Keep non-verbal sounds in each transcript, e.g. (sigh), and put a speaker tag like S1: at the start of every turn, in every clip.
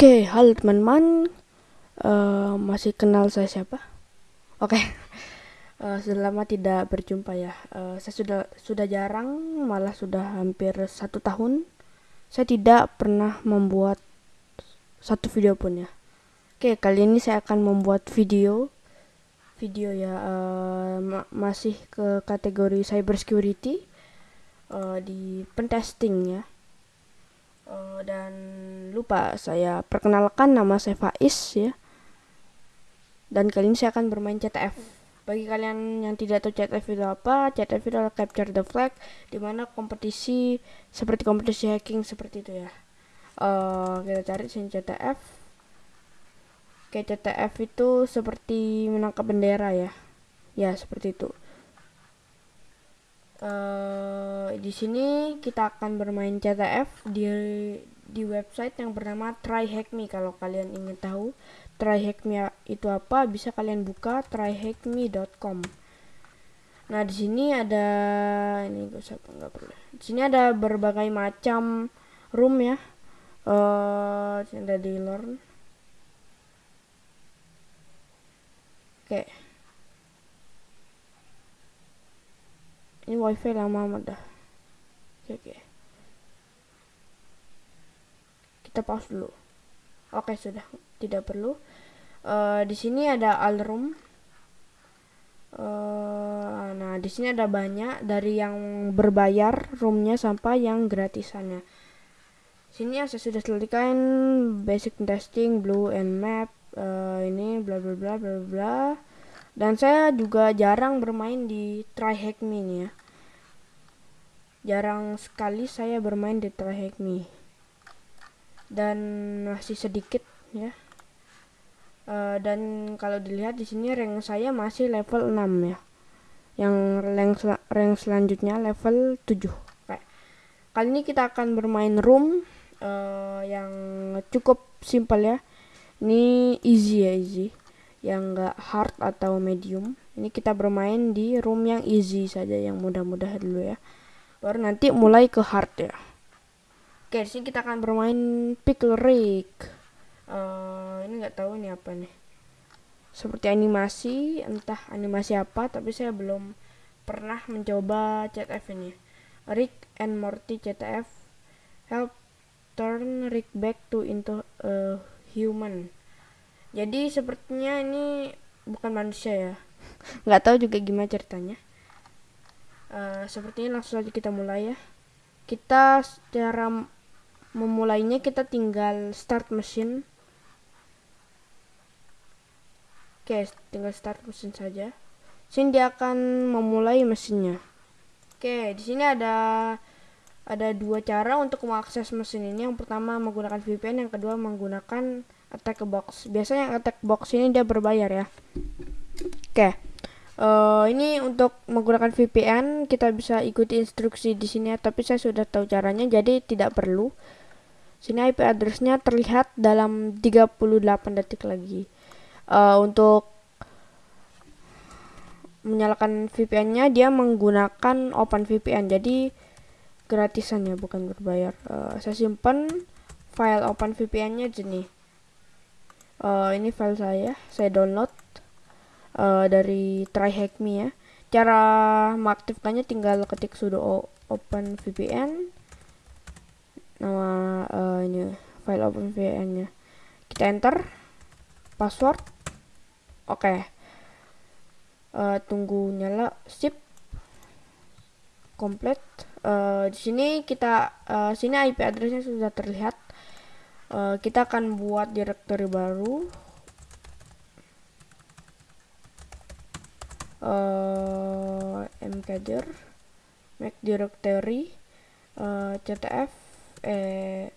S1: Oke, halo teman-teman. Eh, masih kenal saya siapa? Oke, (laughs) Eh, sudah lama tidak berjumpa ya. Eh, saya sudah sudah jarang, malah sudah hampir satu tahun. Saya tidak pernah membuat satu video pun ya. Oke, kali ini saya akan membuat video, video ya eh, ma- masih ke kategori cyber security eh, di pentesting ya. Eh, dan lupa saya perkenalkan nama saya Faiz ya. Dan kali ini saya akan bermain CTF. Bagi kalian yang tidak tahu CTF itu apa, CTF itu adalah capture the flag di mana kompetisi seperti kompetisi hacking seperti itu ya. Eh, kita cari sini CTF. Oke, CTF itu seperti menangkap bendera ya. Ya, seperti itu. Eh, di sini kita akan bermain CTF di di website yang bernama TryHackMe kalau kalian ingin tahu TryHackMe itu apa bisa kalian buka tryhackme.com. Nah di sini ada ini gue siapa nggak perlu. Di sini ada berbagai macam room ya. Sini ada di learn. Oke. Ini wifi lama amat dah. Oke oke. Kita pause dulu. Oke sudah tidak perlu. Eh, di sini ada all room. Eh, nah di sini ada banyak dari yang berbayar roomnya sampai yang gratisannya. Sini yang saya sudah selesaikan basic testing, blue and map, eh, ini bla bla bla bla bla. Dan saya juga jarang bermain di TryHackMe nih ya. Jarang sekali saya bermain di TryHackMe dan masih sedikit ya. Eh, dan kalau dilihat di sini rank saya masih level 6 ya. Yang rank sel- rank selanjutnya level 7. Kayak. Kali ini kita akan bermain room eh, yang cukup simpel ya. Ini easy ya easy. Yang enggak hard atau medium. Ini kita bermain di room yang easy saja yang mudah-mudah dulu ya. Baru nanti mulai ke hard ya. Oke, di sini kita akan bermain Pickle Rick. Eh, ini nggak tahu ini apa nih. Seperti animasi, entah animasi apa, tapi saya belum pernah mencoba CTF ini. Rick and Morty CTF help turn Rick back to into a human. Jadi sepertinya ini bukan manusia ya. (laughs) Nggak tahu juga gimana ceritanya. Eh, sepertinya langsung saja kita mulai ya. Kita secara memulainya kita tinggal start mesin. Oke, tinggal start mesin saja. Sini dia akan memulai mesinnya. Oke, di sini ada ada dua cara untuk mengakses mesin ini. Yang pertama menggunakan VPN, yang kedua menggunakan attack box. Biasanya attack box ini dia berbayar ya. Oke. Eh, ini untuk menggunakan VPN kita bisa ikuti instruksi di sini ya, tapi saya sudah tahu caranya jadi tidak perlu. Sini IP addressnya terlihat dalam 38 detik lagi. Eh, untuk menyalakan VPN-nya dia menggunakan OpenVPN jadi gratisan ya bukan berbayar. Eh, saya simpan file OpenVPN-nya sini. Eh, ini file saya, saya download eh, dari TryHackMe ya. Cara mengaktifkannya tinggal ketik sudo o- OpenVPN nama eh, ini file OpenVPN-nya. Kita enter password. Oke. Eh, tunggu nyala sip komplit. Eh, di sini kita eh, sini IP addressnya sudah terlihat. Eh, kita akan buat directory baru. Eh mkdir make directory eh ctf eh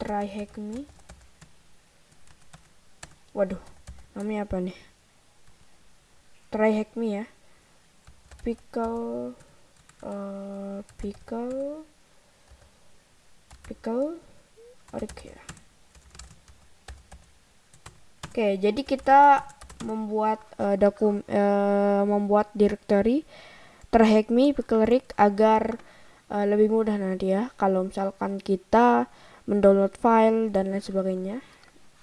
S1: try hack me waduh namanya apa nih? Try hack me ya. Pickle eh pickle pickle oke ya. Oke jadi kita membuat eh, dokum eh, membuat directory terhackme pickle rig agar eh, lebih mudah nanti ya kalau misalkan kita mendownload file dan lain sebagainya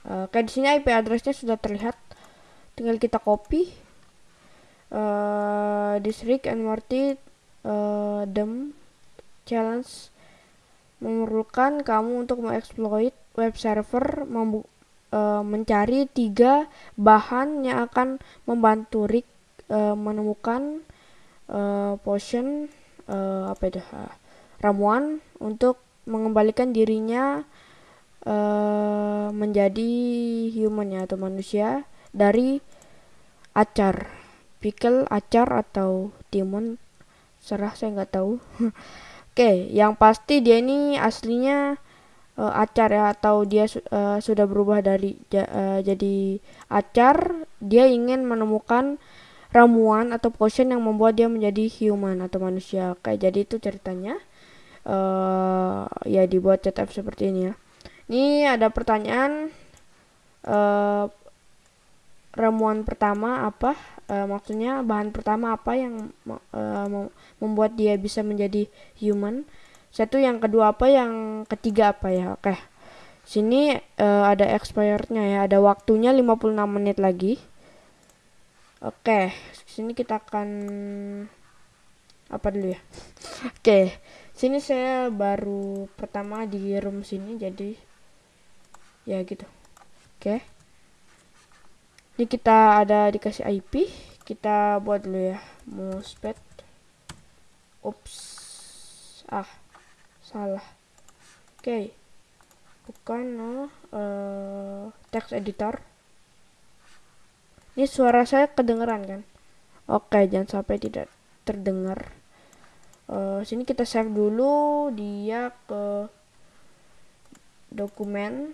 S1: uh, kayak di sini IP addressnya sudah terlihat. Tinggal kita copy uh, this Rick and Morty uh, dem challenge memerlukan kamu untuk mengeksploit web server uh, mencari tiga bahan yang akan membantu Rick uh, menemukan uh, potion uh, apa itu uh, ramuan untuk mengembalikan dirinya uh, menjadi human ya atau manusia dari acar pickle acar atau demon. Serah saya nggak tahu. (laughs) Oke okay, yang pasti dia ini aslinya uh, acar ya atau dia uh, sudah berubah dari uh, jadi acar dia ingin menemukan ramuan atau potion yang membuat dia menjadi human atau manusia. Kayak jadi itu ceritanya. Uh, ya dibuat CTF seperti ini ya. Ini ada pertanyaan uh, ramuan pertama apa? Uh, maksudnya bahan pertama apa yang uh, membuat dia bisa menjadi human satu yang kedua apa yang ketiga apa ya? Oke. Sini uh, ada expirednya ya. Ada waktunya 56 menit lagi. Oke. Sini kita akan apa dulu ya? Oke. Sini saya baru pertama di room sini jadi ya gitu. Oke. Ini kita ada dikasih IP kita buat dulu ya. Mousepad. Ups ah salah. Oke. Okay. bukan no. Uh, text editor. Ini suara saya kedengeran kan? Oke okay, jangan sampai tidak terdengar. Uh, sini kita save dulu. Dia ke dokumen.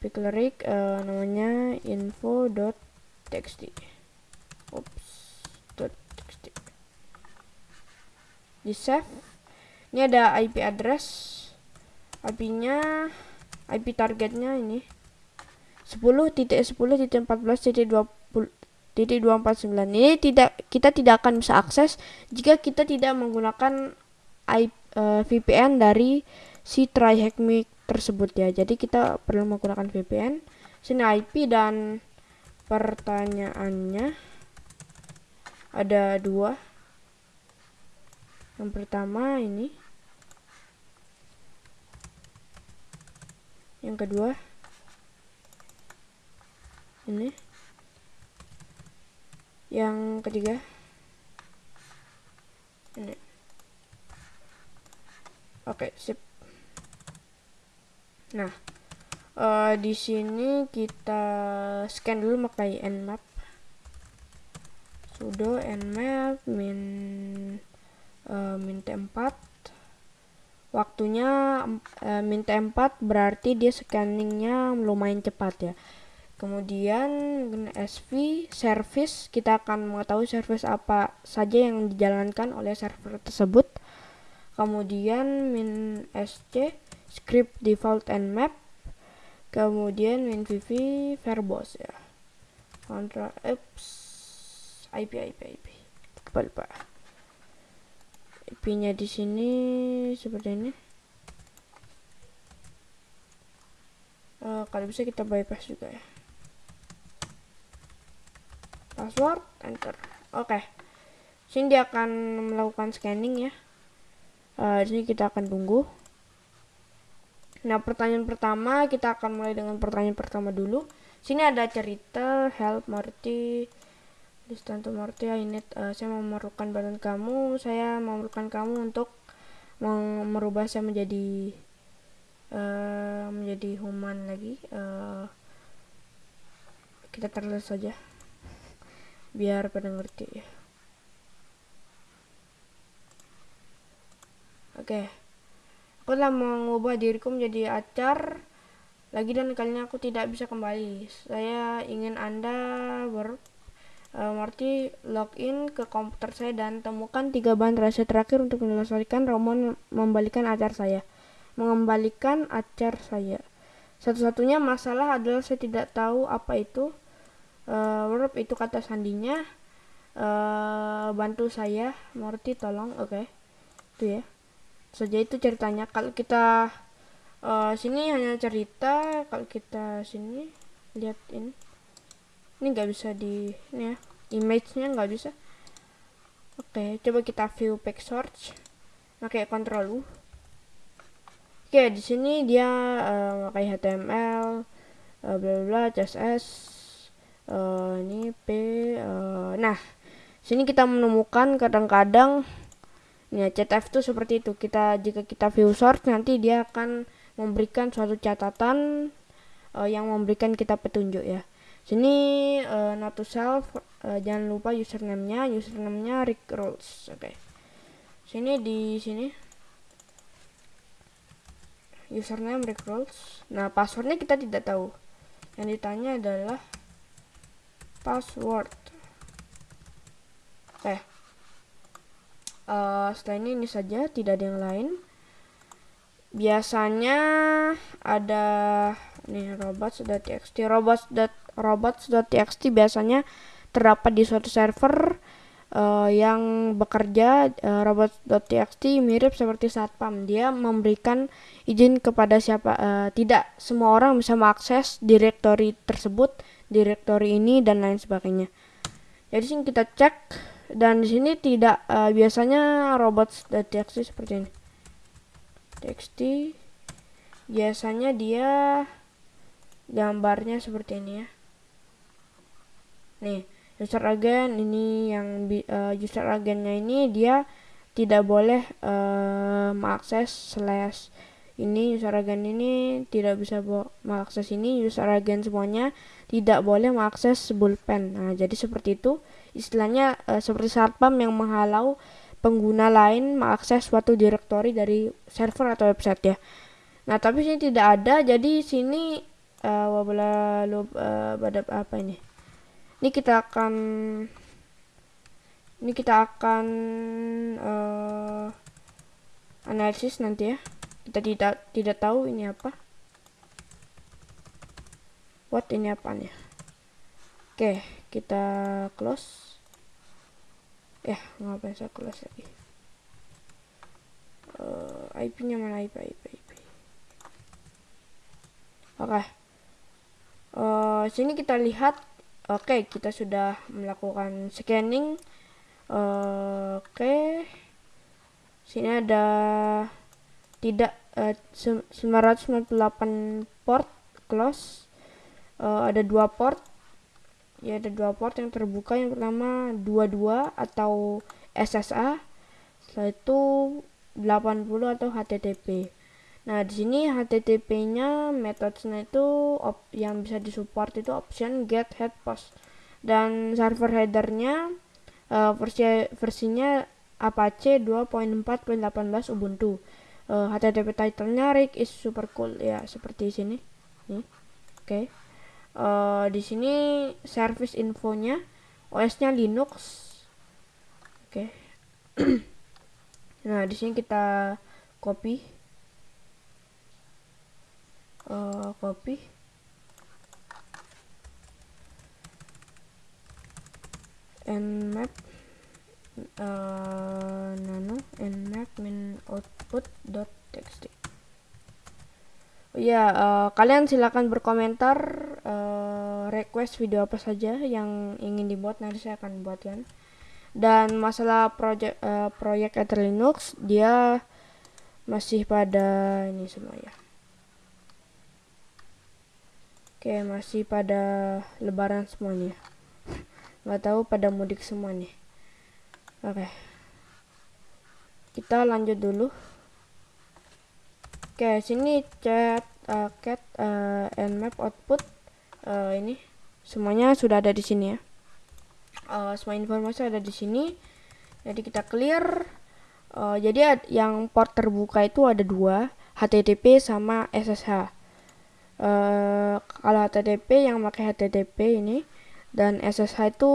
S1: Picklerik uh, namanya info.txt Oops, .txt. Di save ini ada IP address. IP-nya IP targetnya ini. 10.10.14.20 titik 249 ini tidak kita tidak akan bisa akses jika kita tidak menggunakan IP, uh, VPN dari si TryHackMe tersebut ya. Jadi kita perlu menggunakan VPN sini IP dan pertanyaannya ada dua yang pertama ini. Yang kedua. Ini. Yang ketiga. Ini. Oke sip. Nah uh, di sini kita scan dulu pakai nmap sudo nmap min uh, min T4 waktunya uh, min T4 berarti dia scanningnya lumayan cepat ya. Kemudian SV service kita akan mengetahui service apa saja yang dijalankan oleh server tersebut. Kemudian min SC script default and map. Kemudian min VV verbose ya. Control apps IP IP IP lupa lupa IP-nya di sini seperti ini. Uh, kalau bisa kita bypass juga ya. Password, enter. Oke. Okay. Sini dia akan melakukan scanning ya. Uh, sini kita akan tunggu. Nah, pertanyaan pertama kita akan mulai dengan pertanyaan pertama dulu. Sini ada cerita help Marty Distanto Mortia ini uh, saya memerlukan badan kamu. Saya memerlukan kamu untuk merubah saya menjadi uh, menjadi human lagi. Uh, kita terus saja. Biar pada ngerti. Ya oke. Okay. aku telah mengubah diriku menjadi acar lagi dan kalinya aku tidak bisa kembali. Saya ingin anda ber Marty login ke komputer saya dan temukan tiga bahan rahasia terakhir untuk menyelesaikan roman membalikan acar saya. Mengembalikan acar saya. Satu-satunya masalah adalah saya tidak tahu apa itu uh, verb itu kata sandinya. Uh, bantu saya, Marty tolong, oke, okay. itu ya. Saja itu ceritanya. Kalau kita uh, sini hanya cerita kalau kita sini lihat ini ini nggak bisa di ini ya image-nya nggak bisa. Oke coba kita view page search. Pakai control U. Oke di sini dia uh, pakai HTML uh, bla bla CSS uh, ini P uh, nah sini kita menemukan kadang-kadang ya CTF itu seperti itu. Kita jika kita view source nanti dia akan memberikan suatu catatan uh, yang memberikan kita petunjuk ya sini uh, not to self uh, jangan lupa username-nya username-nya Rick Rolls oke okay. sini di sini username Rick Rolls nah passwordnya kita tidak tahu yang ditanya adalah password oke okay. uh, setelah ini ini saja tidak ada yang lain biasanya ada nih robots.txt robots.robots.txt biasanya terdapat di suatu server uh, yang bekerja uh, robots.txt mirip seperti satpam. Dia memberikan izin kepada siapa uh, tidak semua orang bisa mengakses direktori tersebut direktori ini dan lain sebagainya. Jadi sini kita cek dan di sini tidak uh, biasanya robots.txt seperti ini. Txt biasanya dia gambarnya seperti ini ya nih user agent ini yang uh, user agentnya ini dia tidak boleh uh, mengakses slash ini. User agent ini tidak bisa mengakses ini. User agent semuanya tidak boleh mengakses bullpen. Nah jadi seperti itu. Istilahnya uh, seperti satpam yang menghalau pengguna lain mengakses suatu direktori dari server atau website ya. Nah, tapi sini tidak ada, jadi sini uh, wabla loop uh, pada apa ini? Ini kita akan ini kita akan uh, analisis nanti ya. Kita tidak tidak tahu ini apa. What ini apa nih? Oke, kita close ya ngapain saya kelas lagi uh, eh, IP nya mana IP IP IP oke okay. uh, sini kita lihat oke okay, kita sudah melakukan scanning. Uh, oke. Okay. sini ada tidak uh, 998 port close. Uh, ada dua port. Ya ada dua port. Yang terbuka yang pertama 22 atau SSA setelah itu 80 atau HTTP nah di sini HTTP-nya metodenya itu op yang bisa disupport itu option get head post. Dan server headernya uh, versi versinya Apache 2.4.18 Ubuntu. Uh, eh, HTTP title-nya Rick is super cool. Ya seperti sini. Nih oke. Okay uh, di sini service infonya OS-nya Linux. Oke. Okay. (clears throat) nah di sini kita copy copy nmap uh, nano nmap min output dot txt. Ya uh, kalian silakan berkomentar uh, request video apa saja yang ingin dibuat nanti saya akan buatkan. Dan masalah project uh, proyek Ether Linux dia masih pada ini semua ya oke masih pada lebaran semuanya nggak tahu pada mudik semua nih oke kita lanjut dulu Oke, sini chat uh, cat uh, and map output uh, ini semuanya sudah ada di sini ya. Uh, semua informasi ada di sini. Jadi kita clear. Uh, jadi yang port terbuka itu ada dua, HTTP sama SSH. Uh, kalau HTTP yang pakai HTTP ini dan SSH itu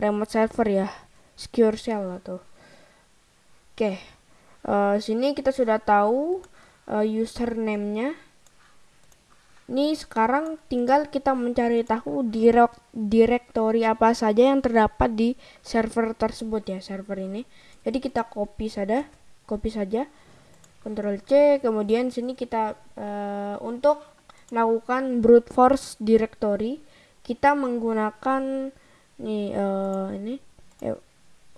S1: remote server ya, secure shell atau. Oke, okay. uh, sini kita sudah tahu uh, username-nya. Ini sekarang tinggal kita mencari tahu direk direktori apa saja yang terdapat di server tersebut ya, server ini. Jadi kita copy saja, copy saja. Ctrl C kemudian sini kita uh, untuk melakukan brute force directory. Kita menggunakan nih uh, ini eh,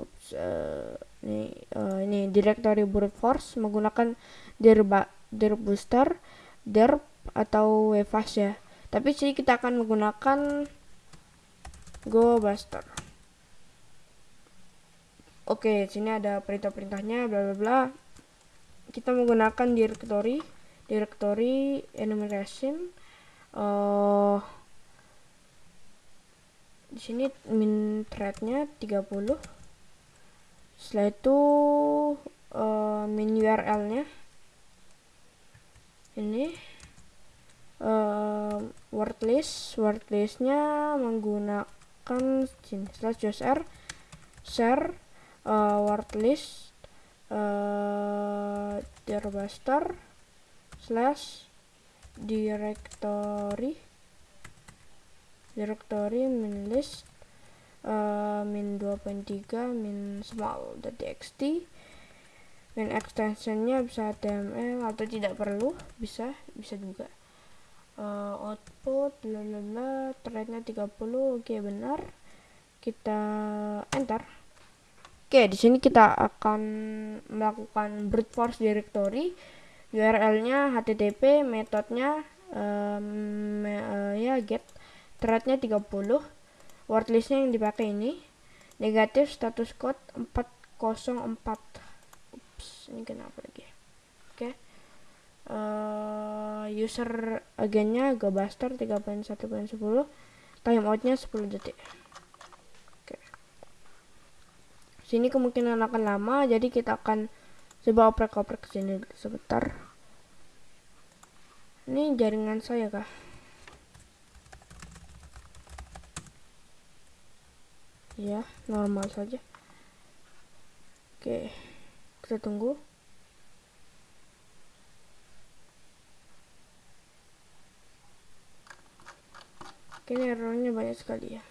S1: ups, uh, ini uh, ini directory brute force menggunakan dir dir booster derp atau wfast ya. Tapi sini kita akan menggunakan go buster. Oke sini ada perintah-perintahnya bla bla bla. Kita menggunakan directory directory enumeration uh, di sini min threadnya 30 setelah itu uh, min url nya ini uh, word list word listnya menggunakan sini slash usr share uh, word list uh, slash directory directory min list uh, min 2.3 min small.txt min extensionnya bisa HTML atau tidak perlu bisa bisa juga. Uh, output lalala threadnya 30 oke okay, benar. Kita enter. Oke okay, di sini kita akan melakukan brute force directory URL-nya HTTP, metodenya um, uh, ya get, threadnya 30, wordlistnya yang dipakai ini, negatif status code 404. Ups, ini kenapa lagi? Oke. Okay. Uh, user agennya GoBuster 3.1.10, timeoutnya 10 detik. Oke. Okay. Sini kemungkinan akan lama, jadi kita akan coba oprek-oprek sini sebentar. Ini jaringan saya kah? Ya normal saja. Oke kita tunggu. Ini errornya banyak sekali ya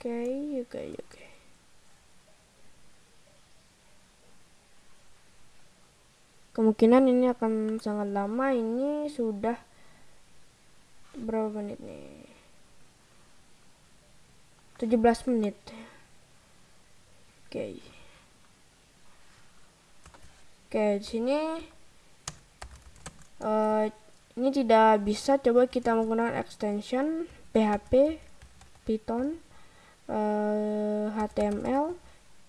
S1: okay, oke, okay, oke. Okay. Kemungkinan ini akan sangat lama. Ini sudah berapa menit nih? 17 menit. Oke. Okay. Oke, di sini uh, ini tidak bisa coba kita menggunakan extension PHP Python uh, eh, HTML,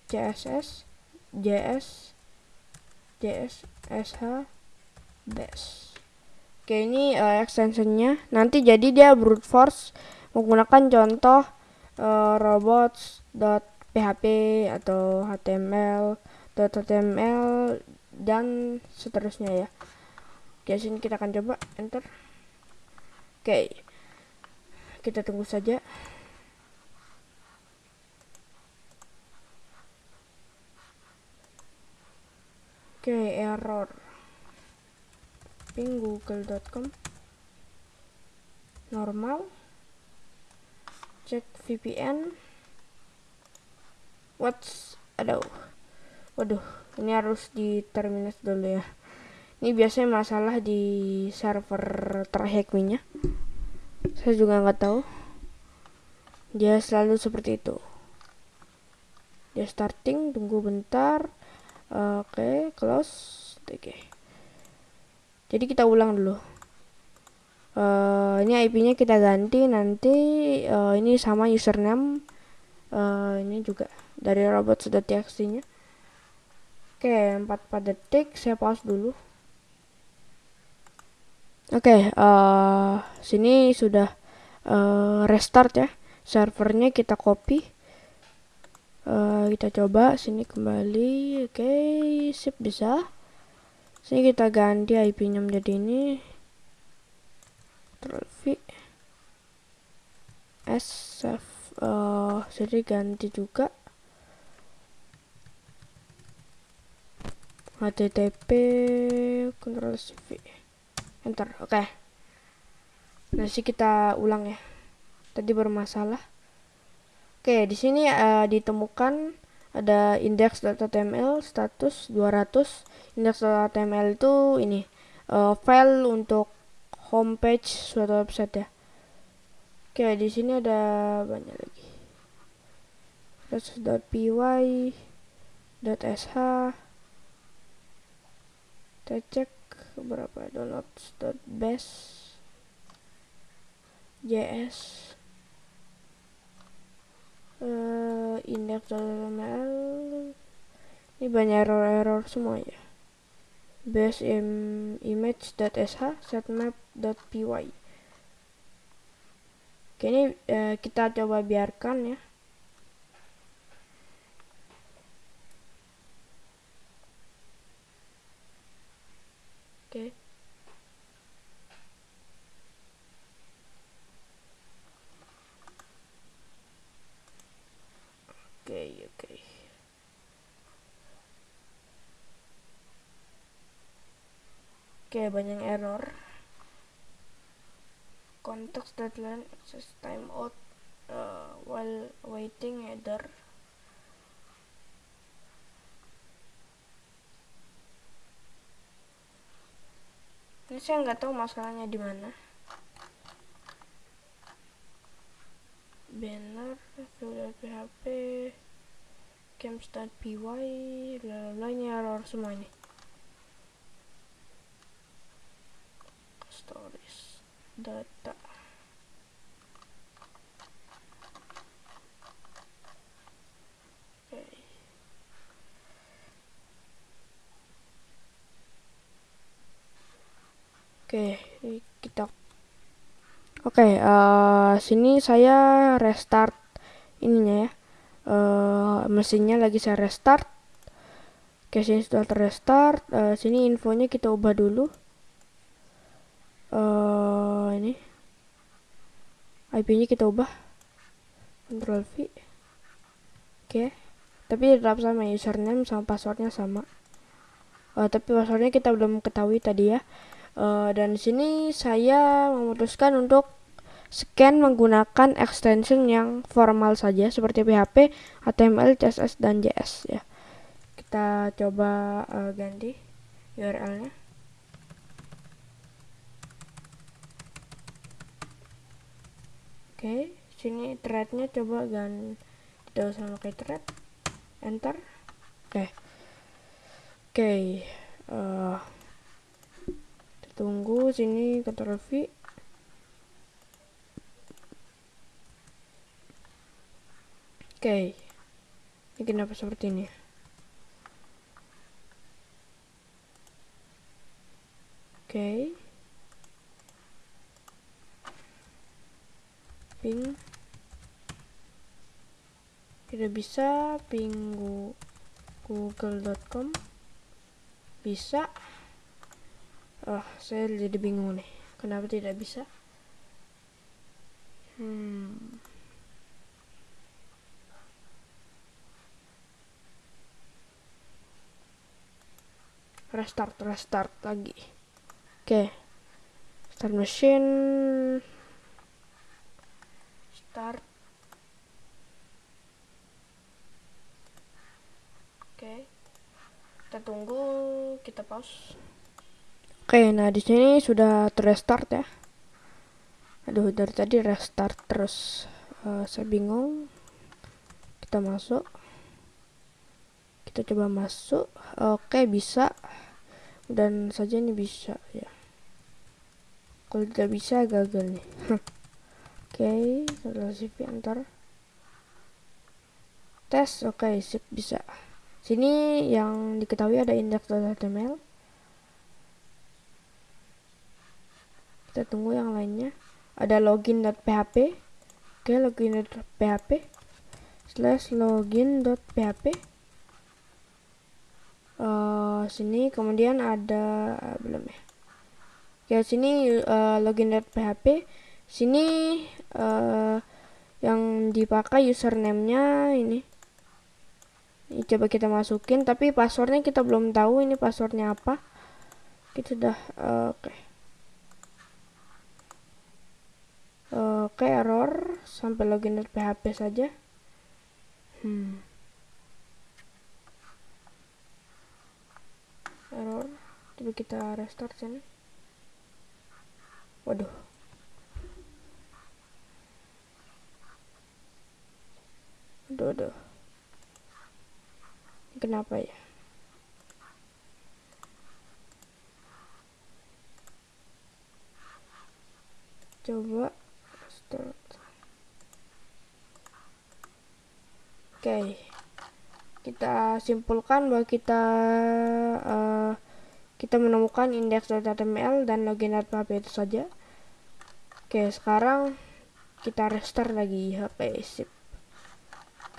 S1: CSS, JS, JS, SH, BAS. Oke, ini uh, extensionnya. Nanti jadi dia brute force menggunakan contoh uh, robots.php atau HTML, .html dan seterusnya ya. Oke, sini kita akan coba enter. Oke. Kita tunggu saja. Oke, okay, error. Ping google.com. Normal. Cek VPN. What's aduh. Waduh, ini harus di terminate dulu ya. Ini biasanya masalah di server terhack nya. Saya juga nggak tahu. Dia selalu seperti itu. Dia starting, tunggu bentar oke okay, close. Oke. Okay. jadi kita ulang dulu. Uh, ini IP nya kita ganti nanti uh, ini sama username uh, ini juga dari robot.txt nya oke okay, 44 detik saya pause dulu. Oke okay, uh, sini sudah uh, restart ya. Servernya kita copy uh, kita coba sini kembali. Oke okay, sip bisa. Sini kita ganti IP nya menjadi ini. Ctrl V. S uh, jadi ganti juga. Http Ctrl V. Enter oke. Okay. nah sih kita ulang ya. Tadi bermasalah Oke, di sini uh, ditemukan ada index.html status 200 index.html itu ini uh, file untuk homepage suatu website ya. Oke di sini ada banyak lagi .py .sh kita cek berapa downloads.base js uh, index.html ini banyak error-error semua ya. Base im image.sh setmap.py oke ini uh, kita coba biarkan ya oke oke oke. Oke banyak error. Context deadline access time out uh, while waiting header. Ini saya nggak tahu masalahnya di mana banner php games.py bla bla ini error semua ini stories data. Oke, okay, kita Oke, okay, uh, eh, sini saya restart ininya ya. Uh, mesinnya lagi saya restart. Oke, okay, sini sudah terrestart. Uh, sini infonya kita ubah dulu. Uh, ini IP-nya kita ubah. Control V. Oke. Okay. Tapi tetap sama username sama passwordnya sama. Uh, tapi passwordnya kita belum ketahui tadi ya uh, dan di sini saya memutuskan untuk scan menggunakan extension yang formal saja seperti PHP, HTML, CSS dan JS ya. Kita coba uh, ganti URL-nya. Oke, okay, sini thread-nya coba gan tidak usah pakai thread. Enter. Oke. Okay. Oke. Okay. Uh, eh, tunggu sini Ctrl V oke. Ini kenapa seperti ini? Oke. Ping. Tidak bisa ping google.com bisa oh saya jadi bingung nih. Kenapa tidak bisa? Hmm. Restart restart lagi. Oke. Okay. start machine. Start. Oke. Okay. kita tunggu kita pause Oke, nah di sini sudah terrestart ya. Aduh, dari tadi restart terus. Uh, saya bingung. Kita masuk. Kita coba masuk. Oke, bisa. Dan saja ini bisa ya. Kalau tidak bisa gagal nih. (laughs) Oke, setelah CV antar. Tes, oke, sip bisa. Sini yang diketahui ada index.html kita tunggu yang lainnya. Ada login.php oke login.php slash login.php uh, sini kemudian ada uh, belum ya? Oke sini uh, login.php sini uh, yang dipakai username-nya ini. Ini coba kita masukin tapi passwordnya kita belum tahu ini passwordnya apa. Kita sudah uh, oke. okay. uh, error sampai login dari php saja. Hmm. error coba kita restart sini. Waduh. Aduh aduh kenapa ya? Coba start oke okay. kita simpulkan bahwa kita uh, kita menemukan index.html dan login.php itu saja oke okay, sekarang kita restart lagi okay, sip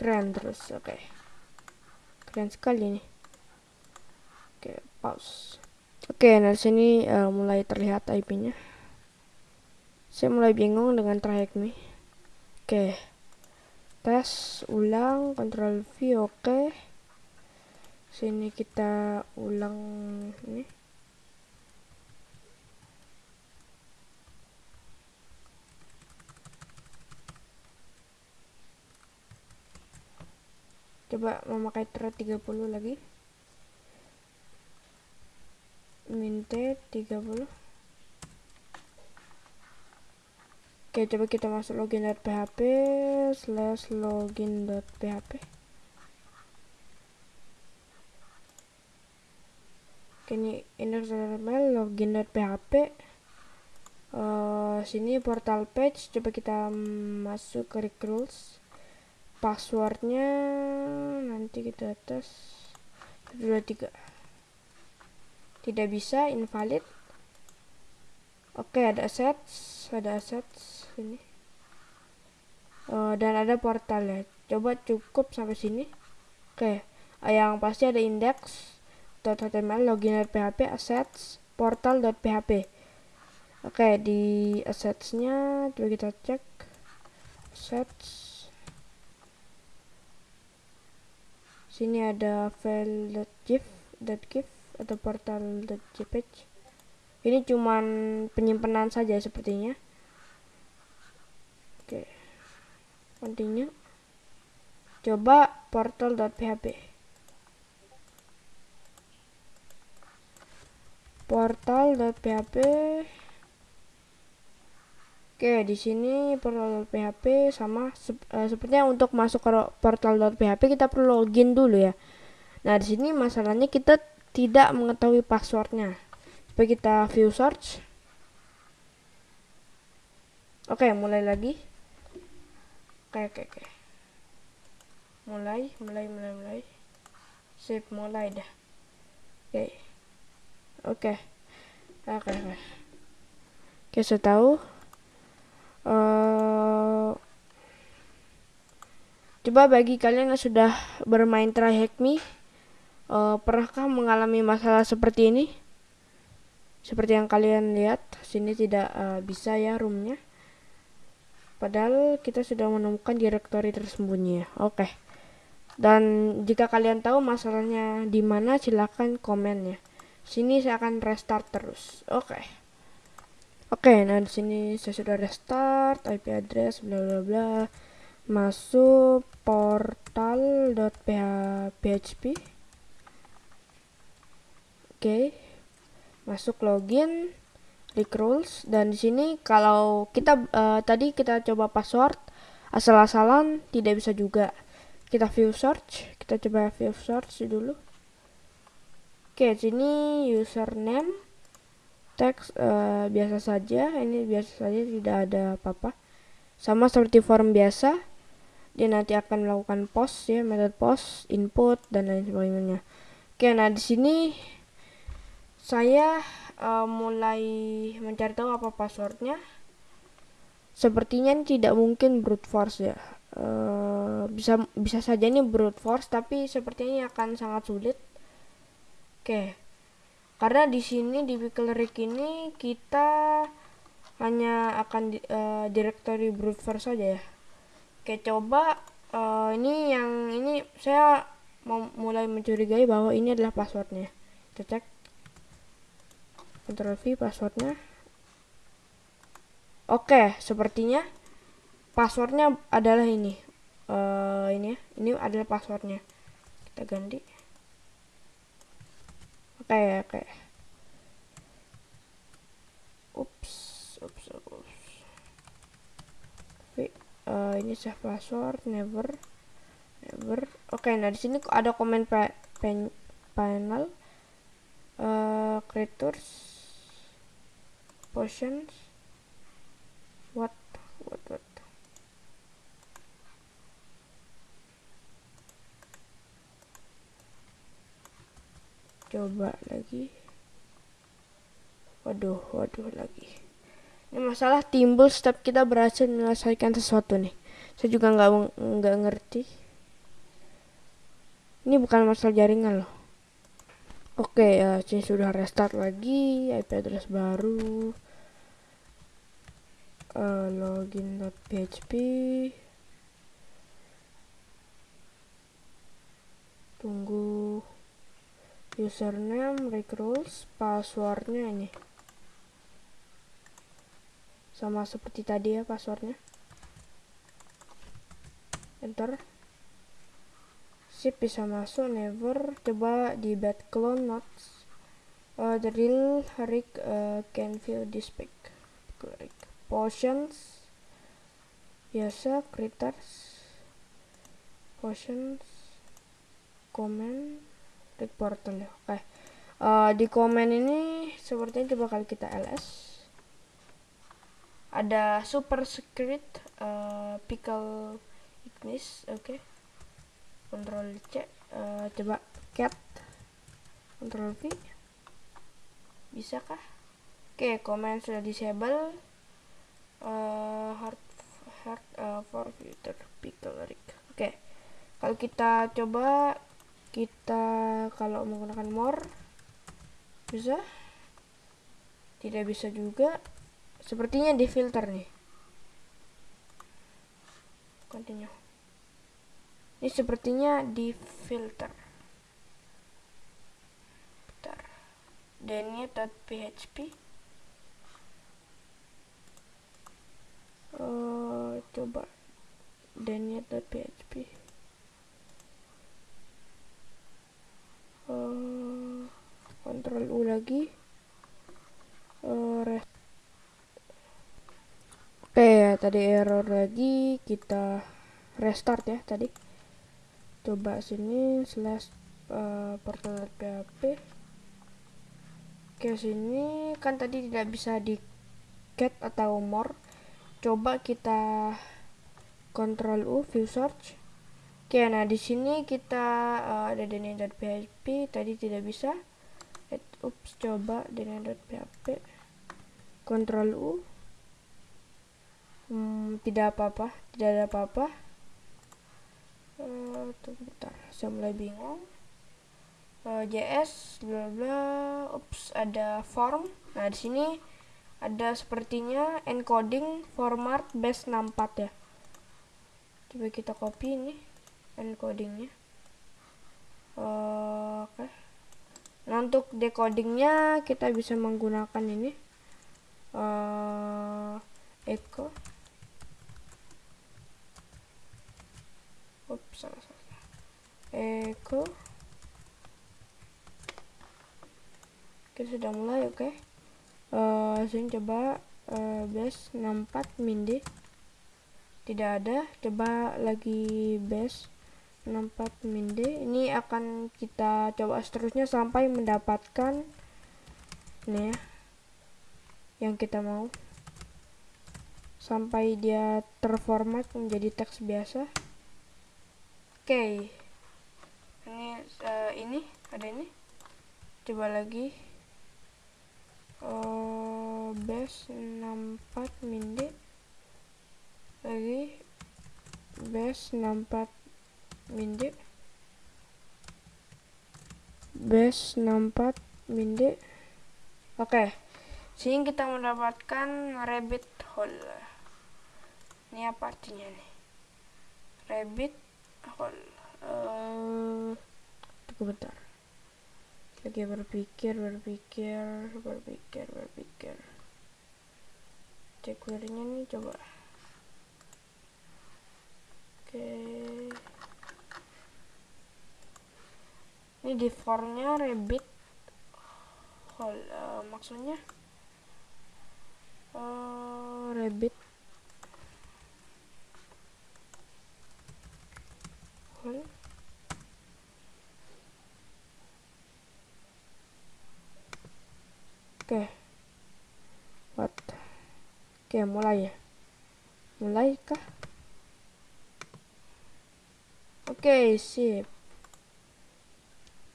S1: keren terus oke okay. keren sekali nih oke okay, pause oke okay, nah sini uh, mulai terlihat IP nya saya mulai bingung dengan trayek nih. Oke. Tes ulang control V oke. Sini kita ulang ini. Coba memakai thread 30 lagi. Minte 30 Oke, coba kita masuk login.php slash login.php. Oke, ini index.html login.php. Uh, sini portal page, coba kita masuk ke recruits. Passwordnya nanti kita tes 23. Tidak bisa, invalid. Oke, ada assets, ada assets sini uh, dan ada portal ya. Coba cukup sampai sini. Oke okay. yang pasti ada index .html login php assets portal.php oke okay, di assetsnya coba kita cek. Assets. Sini ada file.gif .gif atau portal.jpg ini cuman penyimpanan saja sepertinya Oke. Continue. Coba portal.php. Portal.php. Oke, di sini portal.php sama uh, sepertinya untuk masuk ke portal.php kita perlu login dulu ya. Nah, di sini masalahnya kita tidak mengetahui passwordnya. Coba kita view search. Oke, mulai lagi. Oke oke oke. Mulai mulai mulai mulai. Sip mulai dah. Oke. Oke. Oke oke. Oke saya tahu. Uh, coba bagi kalian yang sudah bermain try hack me uh, pernahkah mengalami masalah seperti ini seperti yang kalian lihat sini tidak uh, bisa ya roomnya Padahal kita sudah menemukan direktori tersembunyi. Oke. Dan jika kalian tahu masalahnya di mana silahkan komen ya. Sini saya akan restart terus. Oke. Oke, nah di sini saya sudah restart IP address bla bla bla. Masuk portal.php. Oke. Masuk login rules dan di sini kalau kita uh, tadi kita coba password asal-asalan tidak bisa juga. Kita view search kita coba view search dulu. Oke sini username teks uh, biasa saja. Ini biasa saja tidak ada apa-apa. Sama seperti form biasa dia nanti akan melakukan post ya metode post input dan lain sebagainya. Oke nah di sini saya uh, mulai mencari tahu apa passwordnya. Sepertinya ini tidak mungkin brute force ya. Uh, bisa bisa saja ini brute force tapi sepertinya ini akan sangat sulit. Oke. Okay. karena di sini di Wikileaks ini kita hanya akan di, uh, directory brute force saja ya. Oke okay, coba uh, ini yang ini saya mulai mencurigai bahwa ini adalah passwordnya. Kita cek Ctrl V passwordnya Oke, sepertinya passwordnya adalah ini. Uh, ini ya, ini adalah passwordnya. Kita ganti. Oke, oke. Ups, ups, ups. V, uh, eh, ini save password, never, never. Oke, nah di sini ada komen pa pen panel, eh, uh, creators, potions what what what? Coba lagi. Waduh waduh lagi. Ini masalah timbul setiap kita berhasil menyelesaikan sesuatu nih. Saya juga nggak nggak ngerti. Ini bukan masalah jaringan loh oke ya saya sudah restart lagi IP address baru. Uh, login.php tunggu username recruits passwordnya ini. Sama seperti tadi ya passwordnya. Enter sip bisa masuk never. Coba di bad clone notes. Uh, the real Rick uh, can feel this pic potions. Biasa critters. Potions. Comment. Rick portal ya. Oke. Okay. uh, di komen ini sepertinya coba kali kita ls ada super secret uh, pickle ignis. Oke. okay. Control c uh, coba cat control v bisa kah oke okay, command sudah disable uh, hard hard uh, for filter pickle oke okay. kalau kita coba kita kalau menggunakan more bisa tidak bisa juga Sepertinya di filter nih. Continue. Ini sepertinya di filter. Bentar. Denia.php uh, coba. Denia.php uh, Ctrl U lagi. Uh, Oke ya tadi error lagi. Kita restart ya tadi coba sini slash uh, portal php oke sini. Kan tadi tidak bisa di get atau more. Coba kita control u view search. Oke nah di sini kita uh, ada php tadi tidak bisa. Ups coba php control u. Hmm, tidak apa-apa tidak ada apa-apa uh, bentar. Saya mulai bingung. Uh, JS bla bla ups ada form. Nah di sini ada sepertinya encoding format base 64 ya. Coba kita copy ini encodingnya. Uh, oke. Okay. nah untuk decodingnya kita bisa menggunakan ini. Uh, echo Ups, salah. Kita sudah mulai, oke. Okay. Uh, sini coba uh, base 64 mindi. Tidak ada. Coba lagi base 64 mindi. Ini akan kita coba seterusnya sampai mendapatkan ini ya yang kita mau sampai dia terformat menjadi teks biasa Oke. Okay. Ini uh, ini ada ini. Coba lagi. Uh, base 64 mindi. Lagi base 64 mindi. Base 64 mindi. Oke. Okay. Sini kita mendapatkan rabbit hole. Ini apa artinya nih? Rabbit hol uh, tunggu bentar. Lagi berpikir berpikir berpikir berpikir. Cek query nya nih coba. Oke. Okay. ini di formnya rabbit. Hol uh, maksudnya? Uh, rabbit Oke. Okay. What? Oke, mulai ya. Mulai kah? Oke, okay, sip.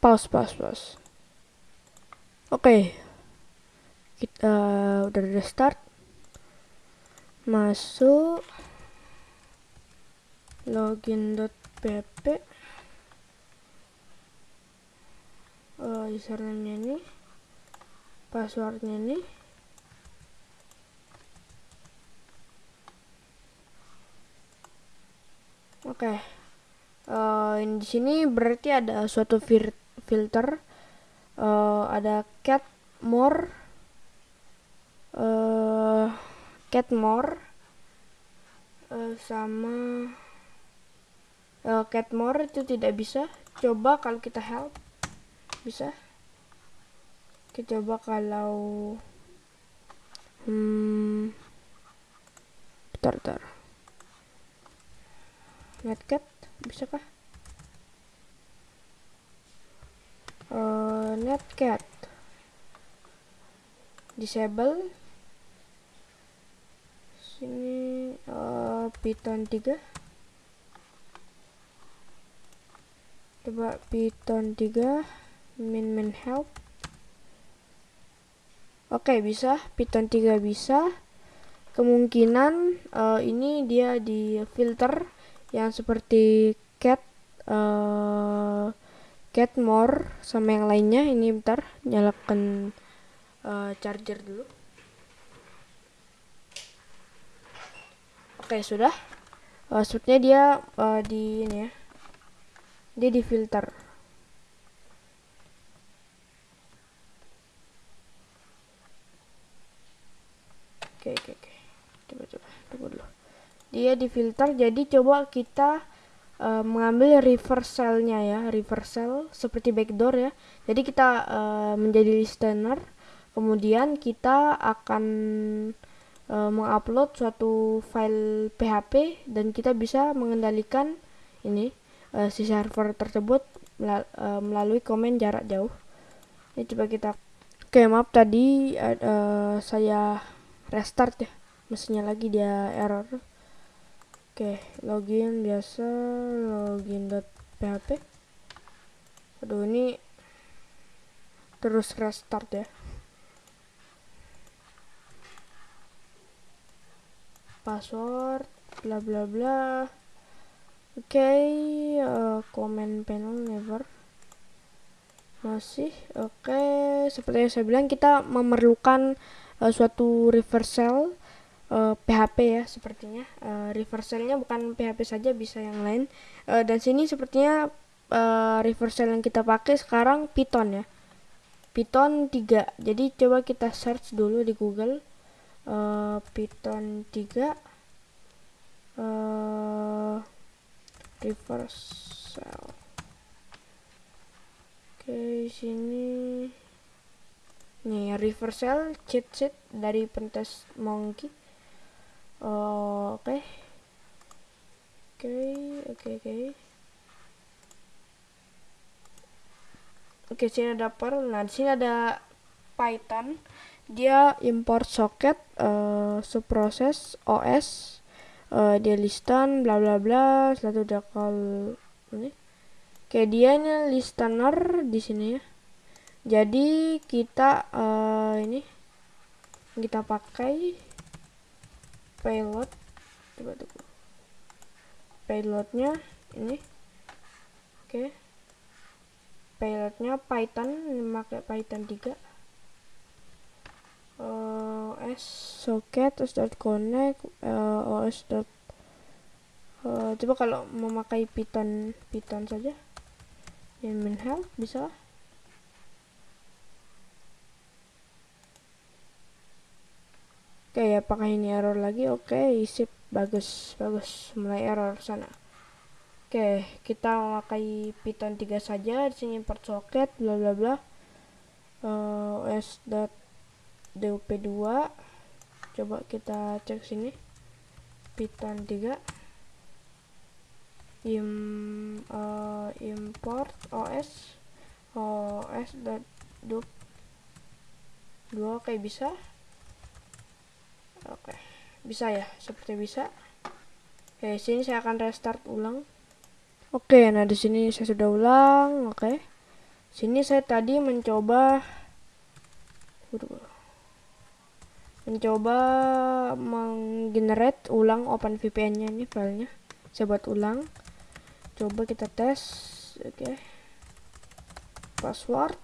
S1: Pause, pause, pause. Oke. Kita uh, udah restart. Masuk login.pp uh, username ini passwordnya ini. Oke. Okay. uh, di sini berarti ada suatu fil filter. Uh, ada cat more. Uh, cat more. Uh, sama uh, cat more itu tidak bisa. Coba kalau kita help bisa. Kita coba kalau hmm bentar bentar. Netcat bisakah uh, netcat disable. Sini uh, python 3 coba python 3 min min help. Oke okay, bisa. Python 3 bisa. Kemungkinan uh, ini dia di filter yang seperti cat uh, cat more sama yang lainnya. Ini bentar nyalakan uh, charger dulu. Oke okay, sudah uh, dia uh, di ini ya dia difilter oke oke oke. Coba coba. Tunggu dulu. Dia difilter jadi coba kita uh, mengambil reversal-nya ya reversal seperti backdoor ya. Jadi kita uh, menjadi listener. Kemudian kita akan uh, mengupload suatu file PHP dan kita bisa mengendalikan ini uh, si server tersebut uh, melalui komen jarak jauh. Ini coba kita Oke, okay, maaf tadi uh, saya restart ya. Mesinnya lagi dia error. Oke, okay, login biasa login.php. Aduh, ini terus restart ya. Password bla bla bla. Oke, okay, uh, comment panel never. Masih oke. Okay. Seperti yang saya bilang kita memerlukan uh, suatu reversal uh, PHP ya sepertinya. Uh, reversalnya bukan PHP saja bisa yang lain. Uh, dan sini sepertinya uh, reversal yang kita pakai sekarang Python ya. Python 3. Jadi coba kita search dulu di Google uh, Python 3. Uh, reverse cell oke sini. Nih reverse cell cheat sheet dari pentes monkey. Oke. Oke oke oke. Oke sini ada per nah di sini ada python. Dia import socket uh, subprocess os uh, dia listan bla bla bla selalu udah call ini. Kayak dia ini listener di sini ya. Jadi kita uh, ini kita pakai payload. Coba tunggu payloadnya ini. Oke. Okay. payloadnya python ini pakai python 3 uh, s socket terus dot connect uh, os dot uh, coba kalau memakai python python saja. Min help bisa oke okay, apakah ini error lagi. Oke okay, sip bagus bagus. Mulai error sana. Oke okay, kita memakai python 3 saja. Di sini import socket bla bla bla. Uh, os dot DUP2 coba kita cek sini. Python 3 im uh, import os os dup dua. Oke bisa. Oke bisa ya? Seperti bisa. Oke sini saya akan restart ulang. Oke nah di sini saya sudah ulang. Oke. Sini saya tadi mencoba mencoba menggenerate ulang OpenVPN nya ini filenya. Saya buat ulang. Coba kita tes. Oke. Okay. password.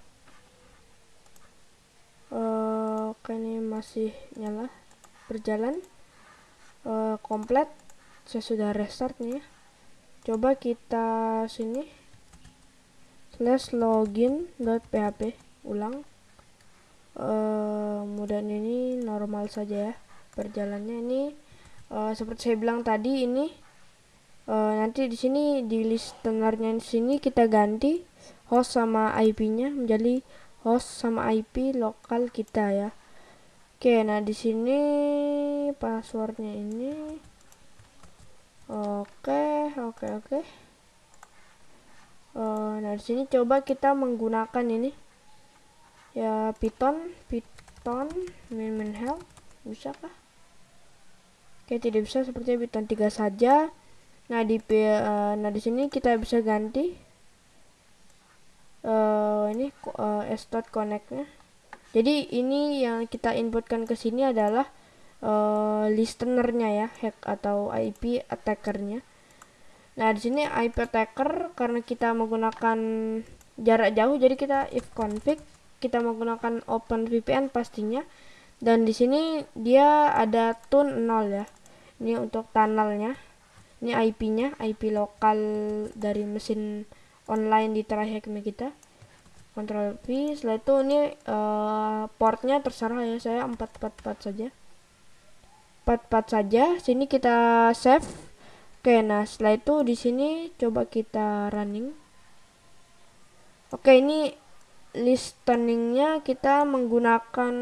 S1: Uh, oke ini masih nyala. Berjalan. Uh, komplit. Saya sudah restart nih ya. Coba kita sini. Slash login.php ulang uh, kemudian ini normal saja ya. Berjalannya ini uh, seperti saya bilang tadi ini uh, nanti di sini di listenernya di sini kita ganti host sama IP-nya menjadi host sama IP lokal kita ya. Oke nah di sini passwordnya ini. Oke oke oke. Uh, nah di sini coba kita menggunakan ini ya Python Python min min help bisa kah? Oke tidak bisa seperti Python 3 saja. Nah di uh, nah di sini kita bisa ganti. Uh, ini uh, s.connect-nya jadi ini yang kita inputkan ke sini adalah uh, listenernya ya hack atau IP attackernya. Nah, di sini IP attacker karena kita menggunakan jarak jauh jadi kita if config kita menggunakan open VPN pastinya dan di sini dia ada tune 0 ya. Ini untuk tunnelnya. Ini IP-nya, IP lokal dari mesin online di Trahekme kita. Ctrl V, setelah itu ini uh, portnya terserah ya, saya 444 saja. 44 saja. Sini kita save Oke, nah setelah itu di sini coba kita running. Oke, ini listeningnya kita menggunakan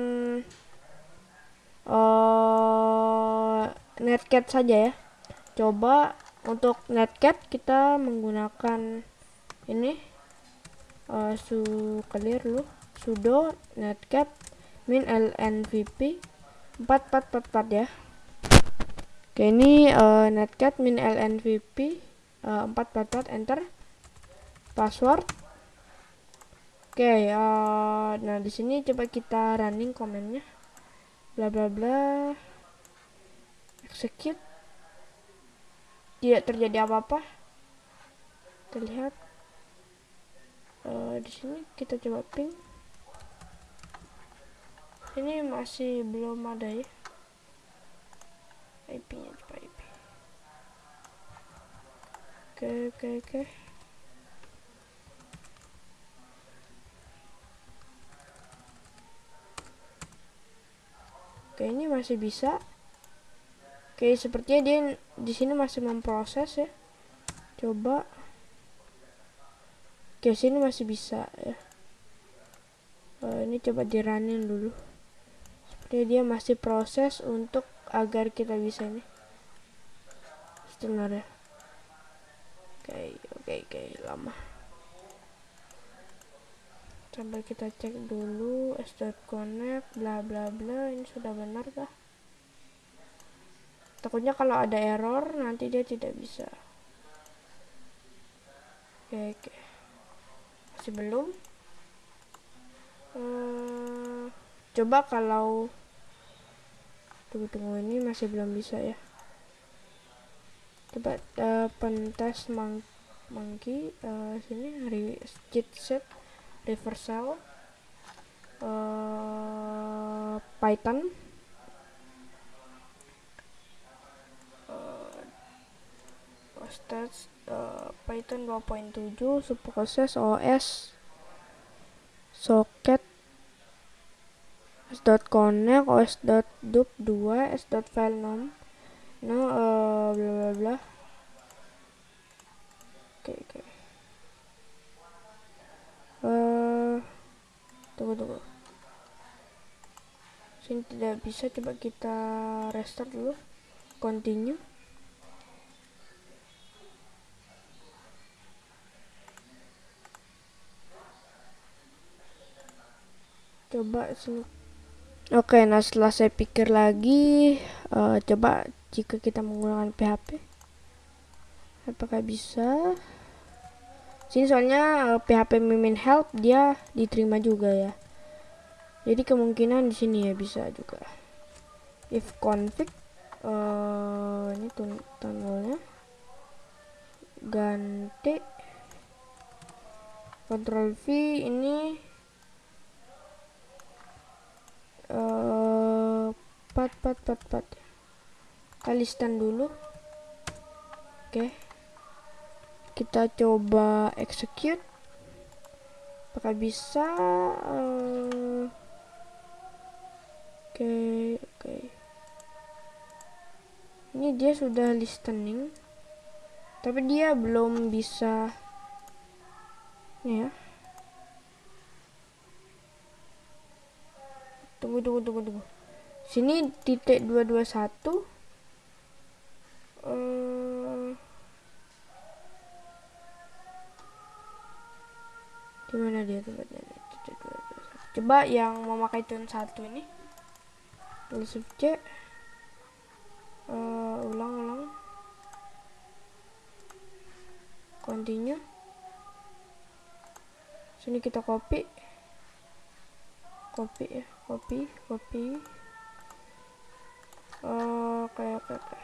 S1: uh, netcat saja ya. Coba untuk netcat kita menggunakan ini uh, su clear dulu sudo netcat min lnvp 4444 ya. Oke, ini uh, netcat min lnvp uh, 444 enter password. Oke, uh, nah di sini coba kita running komennya. Bla bla bla. Execute. Tidak terjadi apa-apa. Terlihat. Uh, di sini kita coba ping. Ini masih belum ada ya. IP-nya coba IP oke oke oke oke ini masih bisa. Oke sepertinya dia di sini masih memproses ya. Coba. Oke sini masih bisa ya. Uh, ini coba diranin dulu. Sepertinya dia masih proses untuk agar kita bisa ini. Sebenarnya oke oke oke lama sampai kita cek dulu s.connect bla bla bla ini sudah benar kah? Takutnya kalau ada error nanti dia tidak bisa. Oke oke. Masih belum? Uh, coba kalau tunggu tunggu ini masih belum bisa ya. Coba uh, pentes mang monkey uh, sini re cheat set reversal uh, python uh, stats uh, python 2.7 subproses os socket s.connect os.dup 2 s.file nom no uh, bla bla bla oke okay, oke okay. Eh, tunggu tunggu. Sini tidak bisa coba kita restart dulu. Continue. Coba sini. Oke okay, nah setelah saya pikir lagi uh, coba jika kita menggunakan PHP apakah bisa? Sini soalnya uh, PHP mimin help dia diterima juga ya. Jadi kemungkinan di sini ya bisa juga. If config uh, ini tunnelnya. Ganti. Ctrl V ini. Uh, pat pat pat pat. Dulu. Oke. okay. Kita coba execute. Apakah bisa? Uh, oke okay, oke. Okay. ini dia sudah listening tapi dia belum bisa ya. Tunggu tunggu tunggu tunggu. Sini titik 221 coba yang memakai tune satu ini. Tulis C uh, ulang ulang. Continue. Sini kita copy. Copy ya. Copy copy. Oh, oke oke oke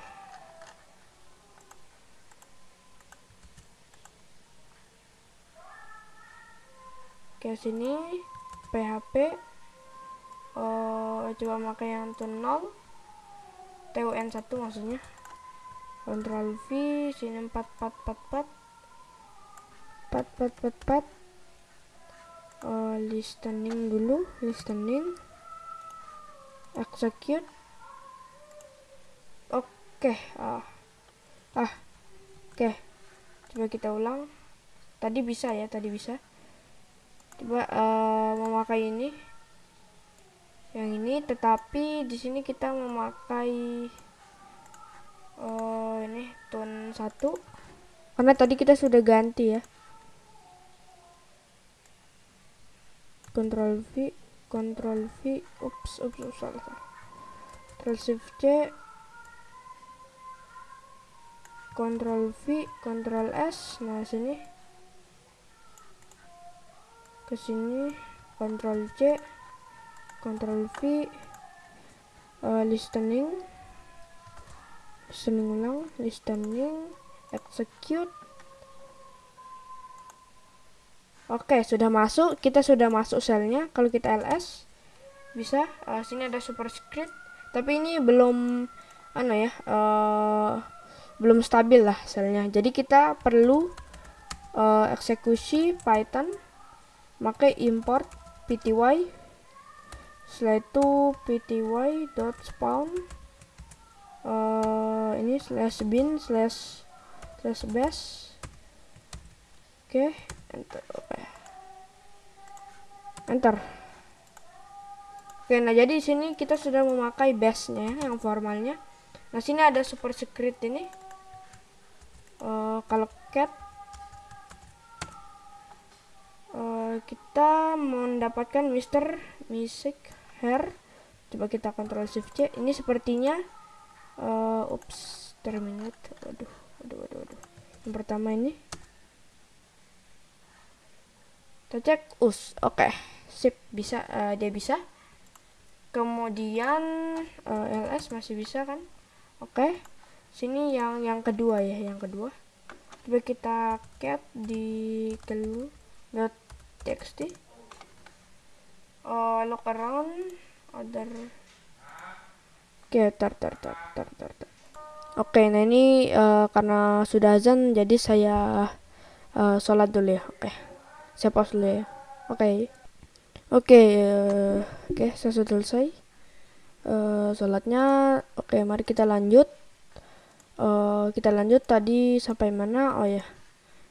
S1: oke sini PHP oh, coba pakai yang tun 0 TUN 1 maksudnya. Ctrl V sini 4444 pat pat pat pat uh, listening dulu listening. Execute. Oke okay. ah. Ah oke. Okay. coba kita ulang. Tadi bisa ya tadi bisa coba uh, memakai ini. Yang ini tetapi di sini kita memakai uh, ini tone satu. Karena tadi kita sudah ganti ya. Ctrl V Ctrl V. Ups ups ups salah salah. Ctrl Shift C. Ctrl V Ctrl S. Nah sini ke sini Ctrl C Ctrl V uh, listening listening ulang listening execute Oke, sudah masuk. Kita sudah masuk selnya. Kalau kita ls bisa. Uh, sini ada superscript. Tapi ini belum ano ya, uh, belum stabil lah selnya. Jadi kita perlu uh, eksekusi Python, pakai import pty. Setelah itu pty.spawn uh, ini slash bin slash slash base. Oke, okay, enter. Okay enter oke nah jadi di sini kita sudah memakai base-nya yang formalnya nah sini ada super secret ini uh, kalau cat uh, kita mendapatkan Mister Music Hair. Coba kita kontrol shift C. Ini sepertinya uh, ups terminate. Waduh waduh waduh waduh yang pertama ini. Kita cek us oke. Okay sip bisa uh, dia bisa. Kemudian uh, eh, ls masih bisa kan? Oke. Okay. sini yang yang kedua ya yang kedua. Coba kita cat di kelu dot txt uh, look around other oke okay, tar tar tar tar tar, tar. oke okay, nah ini uh, karena sudah azan jadi saya uh, sholat dulu ya oke okay. saya pause dulu ya oke. Oke, oke, saya sudah selesai. Uh, sholatnya, oke, mari kita lanjut. Uh, kita lanjut tadi sampai mana? Oh ya,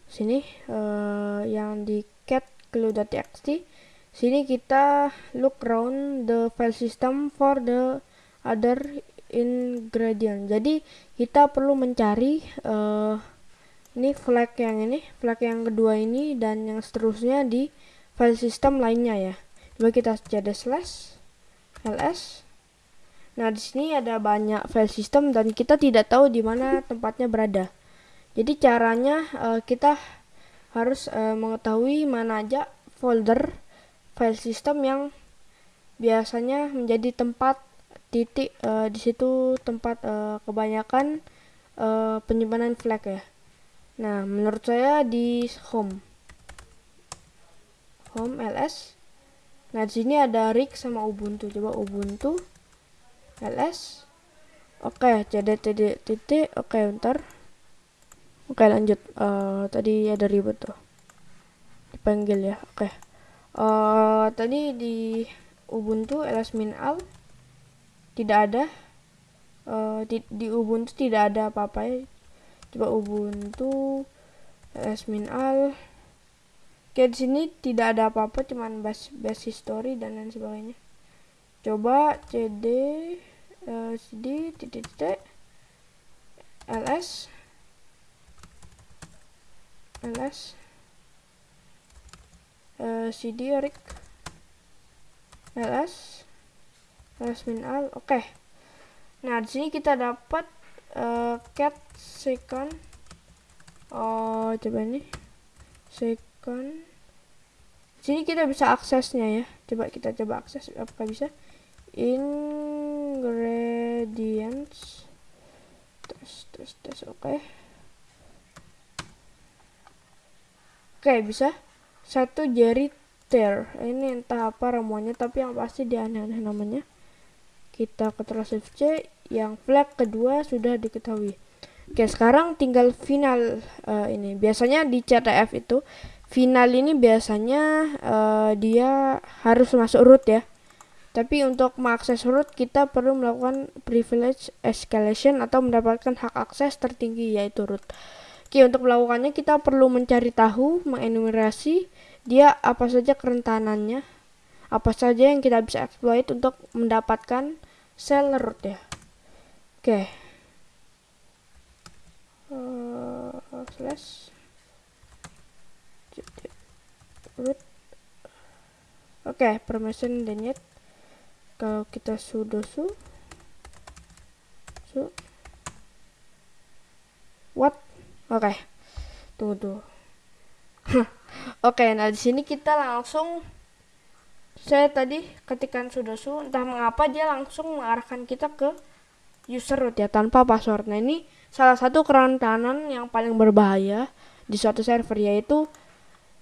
S1: sini uh, yang di cat clue.txt. Sini kita look around the file system for the other ingredient. Jadi kita perlu mencari uh, ini flag yang ini, flag yang kedua ini dan yang seterusnya di file system lainnya ya coba kita cd slash ls nah di sini ada banyak file system dan kita tidak tahu di mana tempatnya berada jadi caranya uh, kita harus uh, mengetahui mana aja folder file system yang biasanya menjadi tempat titik uh, di situ tempat uh, kebanyakan uh, penyimpanan flag ya. Nah menurut saya di home. Home ls nah di sini ada rig sama ubuntu. Coba ubuntu ls oke okay, cd titik. Oke okay, oke okay, lanjut. Uh, tadi ada ribet tuh. Dipanggil ya oke. Okay. uh, tadi di ubuntu ls min al tidak ada. Uh, di, di ubuntu tidak ada apa-apa ya. Coba ubuntu ls min al. Oke, di sini tidak ada apa-apa, cuman base, base history dan lain sebagainya. Coba cd uh, cd titik titik ls ls uh, cd rig ls ls min al. Oke. Okay. nah di sini kita dapat uh, cat second. Oh coba ini. Second. Kan sini kita bisa aksesnya ya. Coba kita coba akses apakah bisa? Ingredients. Tes tes tes. Oke. okay. Oke bisa. Satu jari tear. Ini entah apa ramuannya tapi yang pasti dia aneh-aneh namanya. Kita Ctrl Shift C yang flag kedua sudah diketahui. Oke sekarang tinggal final uh, ini. Biasanya di CTF itu final ini biasanya uh, dia harus masuk root ya. Tapi untuk mengakses root kita perlu melakukan privilege escalation atau mendapatkan hak akses tertinggi yaitu root Oke untuk melakukannya kita perlu mencari tahu mengenumerasi dia apa saja kerentanannya apa saja yang kita bisa exploit untuk mendapatkan sel root ya. Oke. Uh, slash. Root. Oke permission denyet kalau kita sudo su su. What oke okay. tunggu tuh (laughs) oke nah di sini kita langsung saya tadi ketikan sudo su entah mengapa dia langsung mengarahkan kita ke user root ya tanpa password nah ini salah satu kerentanan yang paling berbahaya di suatu server yaitu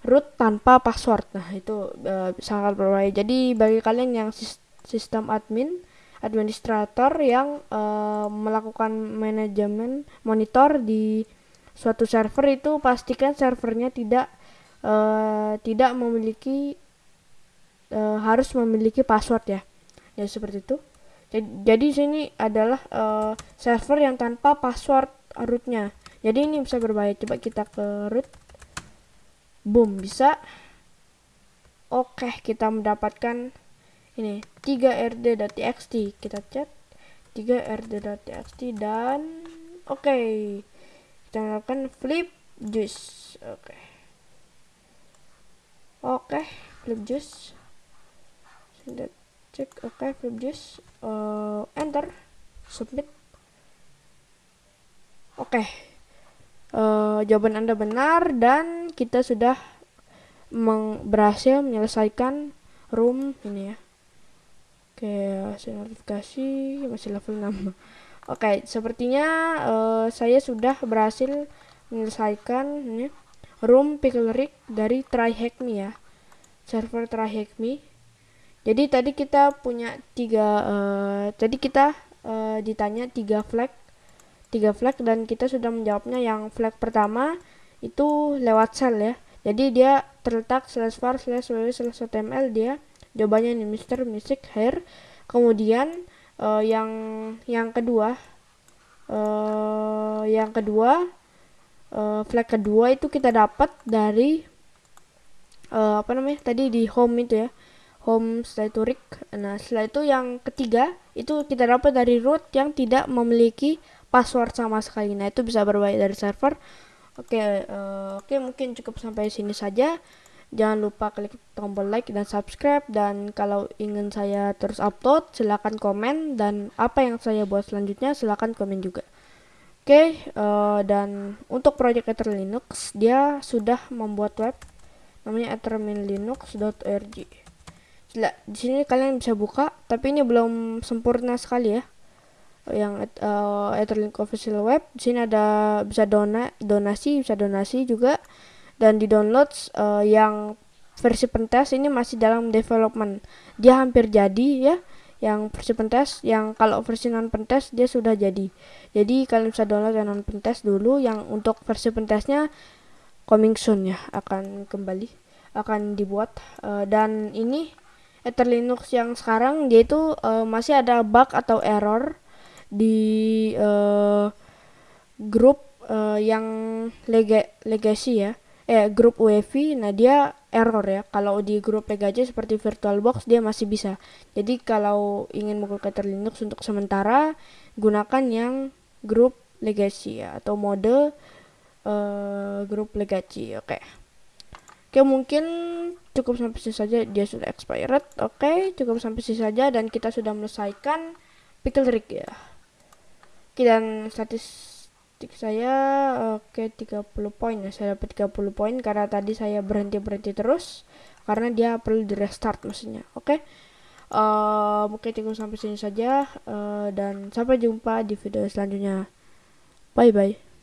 S1: root tanpa password. Nah, itu uh, sangat berbahaya. Jadi bagi kalian yang sistem admin, administrator yang uh, melakukan manajemen monitor di suatu server itu pastikan servernya tidak uh, tidak memiliki uh, harus memiliki password ya. Ya seperti itu. Jadi, jadi sini adalah uh, server yang tanpa password rootnya. Jadi ini bisa berbahaya. Coba kita ke root boom bisa oke kita mendapatkan ini 3rd.txt kita chat 3rd.txt dan oke okay. Kita melakukan flip juice oke. Okay. oke okay, flip juice sudah cek. Oke okay, flip juice uh, enter. Submit. Oke. Okay uh, jawaban Anda benar dan kita sudah berhasil menyelesaikan room ini ya. Oke, hasil notifikasi masih level 6. Oke, sepertinya uh, saya sudah berhasil menyelesaikan ini room pickle rig dari tryhackme ya. Server tryhackme. Jadi tadi kita punya tiga, uh, tadi kita uh, ditanya tiga flag tiga flag dan kita sudah menjawabnya yang flag pertama itu lewat cell ya jadi dia terletak slash var slash ww slash html dia jawabannya ini Mr. Music Hair kemudian uh, yang yang kedua uh, yang kedua uh, flag kedua itu kita dapat dari uh, apa namanya tadi di home itu ya home setelah itu rig nah setelah itu yang ketiga itu kita dapat dari root yang tidak memiliki password sama sekali. Nah, itu bisa berbahaya dari server. Oke, uh, oke mungkin cukup sampai sini saja Jangan lupa klik tombol like dan subscribe dan kalau ingin saya terus upload silahkan komen dan apa yang saya buat selanjutnya silahkan komen juga. Oke, okay, uh, eh, dan untuk proyek Ether Linux dia sudah membuat web namanya etherminlinux.org. Di sini kalian bisa buka, tapi ini belum sempurna sekali ya. Yang uh, Etherlink official web, di sini ada bisa dona donasi, bisa donasi juga dan di download uh, yang versi pentest ini masih dalam development. Dia hampir jadi ya yang versi pentest yang kalau versi non pentest dia sudah jadi. Jadi kalian bisa download yang non pentest dulu yang untuk versi pentestnya coming soon ya akan kembali akan dibuat. Uh, dan ini Ether Linux yang sekarang dia itu uh, masih ada bug atau error di uh, grup uh, yang lega legacy ya eh grup UEFI nah dia error ya. Kalau di grup PGJ seperti VirtualBox dia masih bisa. Jadi kalau ingin menggunakan Linux untuk sementara gunakan yang grup legacy ya atau mode uh, grup legacy oke. Okay. oke mungkin cukup sampai sini saja. Dia sudah expired oke. Okay, cukup sampai sini saja dan kita sudah menyelesaikan pickle trick ya. Oke dan statis saya oke okay, 30 poin. Ya saya dapat 30 poin karena tadi saya berhenti-berhenti terus karena dia perlu di restart maksudnya oke? Okay? uh, mungkin cukup sampai sini saja uh, dan sampai jumpa di video selanjutnya. Bye bye